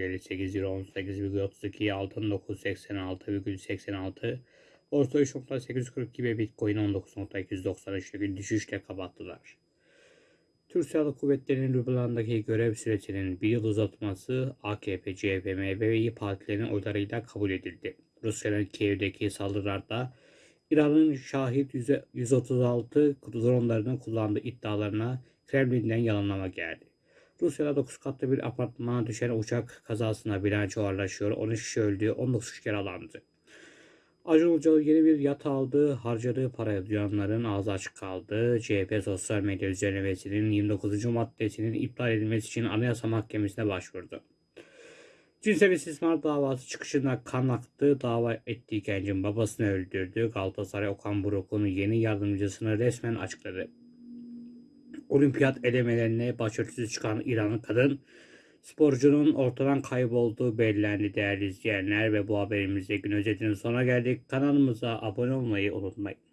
158 euro 18,32 altın 986,86 Borsa 3.842 ve Bitcoin 19.293 gün düşüşle kapattılar. Türk Silahlı Kuvvetleri'nin Lübnan'daki görev süresinin bir yıl uzatılması AKP, CHP, MHP ve İYİ partilerinin oylarıyla kabul edildi. Rusya'nın Kiev'deki saldırılarda İran'ın Şahit 136 dronlarını kullandığı iddialarına Kremlin'den yalanlama geldi. Rusya'da 9 katlı bir apartmana düşen uçak kazasında bilanço ağırlaşıyor. 13 kişi öldü, 19 kişi yaralandı. Acun Ilıcalı yeni bir yat aldı. Harcadığı paraya duyanların ağzı açık kaldı. CHP sosyal medya düzenlemesinin 29. maddesinin iptal edilmesi için Anayasa Mahkemesi'ne başvurdu. Cinsel istismar davası çıkışında kan aktı. Dava ettiği gencin babasını öldürdü. Galatasaray Okan Buruk'un yeni yardımcısını resmen açıkladı. Olimpiyat elemelerine başarısız çıkan İranlı kadın sporcunun ortadan kaybolduğu belirlendi değerli izleyenler ve bu haberimizde gün özetinin sonuna geldik. Kanalımıza abone olmayı unutmayın.